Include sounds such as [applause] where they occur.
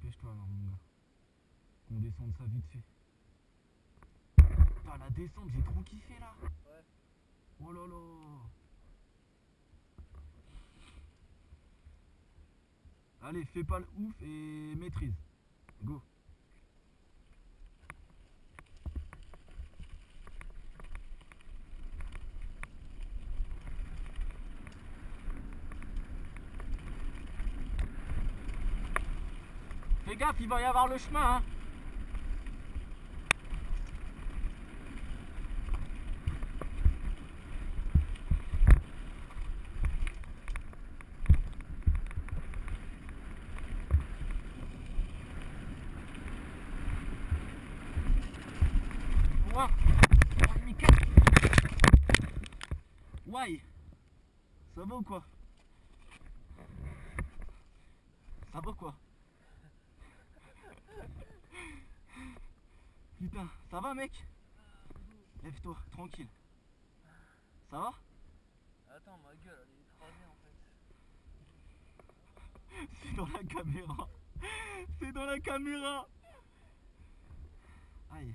dépêche-toi alors mon gars. Qu'on descende ça vite fait. Putain la descente j'ai trop kiffé là. Ouais. Oh là là. Allez, fais pas le ouf et maîtrise. Go. Fais gaffe, il va y avoir le chemin. Hein. Ouah. Ça va ou quoi? Ça va quoi? Putain, ça va mec Lève-toi, tranquille. Ça va Attends, ma gueule, elle est écrasée en fait. [laughs] C'est dans la caméra. C'est dans la caméra. Aïe.